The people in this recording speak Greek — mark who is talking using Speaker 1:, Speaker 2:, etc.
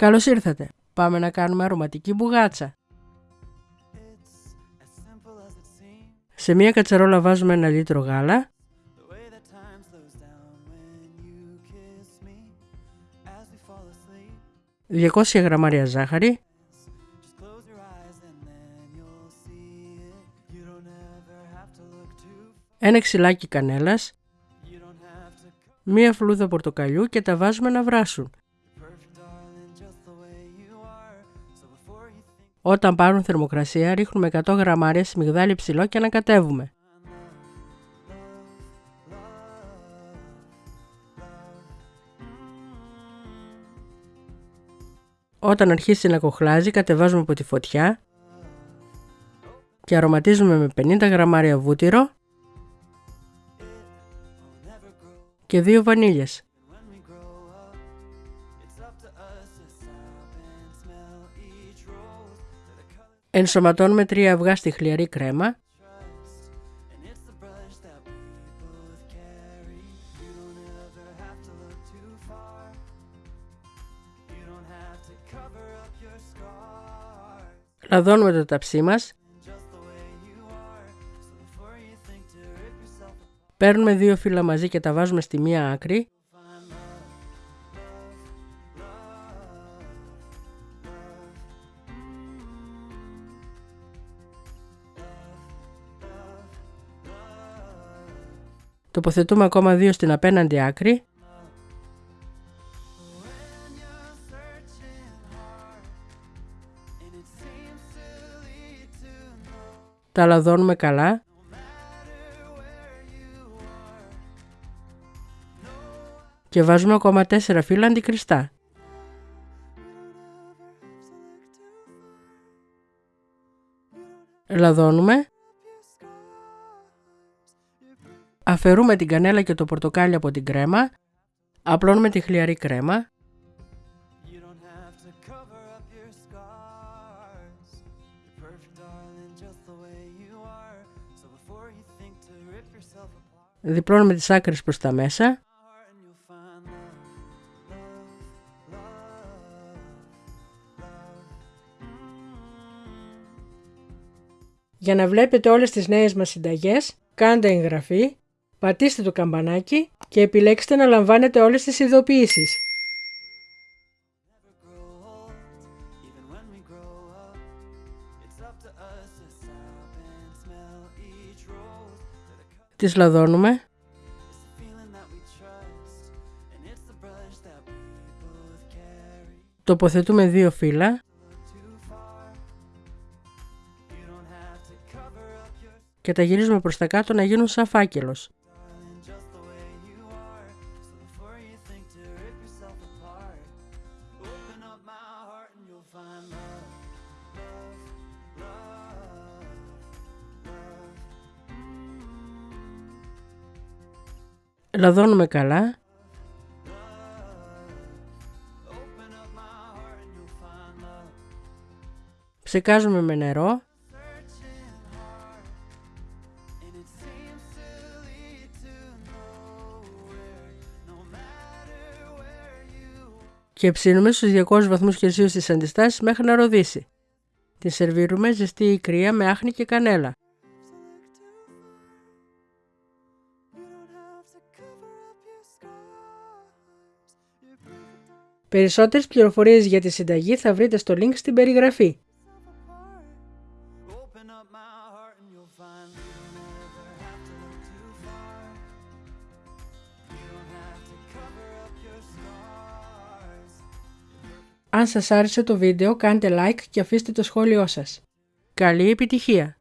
Speaker 1: Καλώς ήρθατε. Πάμε να κάνουμε αρωματική μπουγάτσα. Σε μία κατσαρόλα βάζουμε ένα λίτρο γάλα, 200 γραμμάρια ζάχαρη, ένα ξυλάκι κανέλας, μία φλούδα πορτοκαλιού και τα βάζουμε να βράσουν. Όταν πάρουν θερμοκρασία ρίχνουμε 100 γραμμάρια σμιγδάλι ψηλό και ανακατεύουμε. Όταν αρχίσει να κοχλάζει κατεβάζουμε από τη φωτιά και αρωματίζουμε με 50 γραμμάρια βούτυρο και δύο βανίλιες. Ενσωματώνουμε τρία αυγά στη χλιαρή κρέμα. Λαδώνουμε το ταψί μας. Παίρνουμε δύο φύλλα μαζί και τα βάζουμε στη μία άκρη Τοποθετούμε ακόμα δύο στην απέναντι άκρη. Τα λαδώνουμε καλά. Και βάζουμε ακόμα τέσσερα φύλλα αντικριστά. Λαδώνουμε. Αφαιρούμε την κανέλα και το πορτοκάλι από την κρέμα, απλώνουμε τη χλιαρή κρέμα, διπλώνουμε τις άκρες προς τα μέσα, Για να βλέπετε όλες τις νέες μας συνταγές, κάντε εγγραφή πατήστε το καμπανάκι και επιλέξτε να λαμβάνετε όλες τις ειδοποιήσεις. Τις λαδώνουμε. Τοποθετούμε δύο φύλλα. Και τα γυρίζουμε προς τα κάτω να γίνουν σαν φάκελος. Λαδώνουμε καλά. Ψεκάζουμε με νερό. Και ψήνουμε στους 200 βαθμούς Κελσίου στις αντιστάσεις μέχρι να ροδίσει. Τη σερβίρουμε ζεστή ή κρύα με άχνη και κανέλα. Περισσότερες πληροφορίες για τη συνταγή θα βρείτε στο link στην περιγραφή. Αν σας άρεσε το βίντεο κάντε like και αφήστε το σχόλιο σας. Καλή επιτυχία!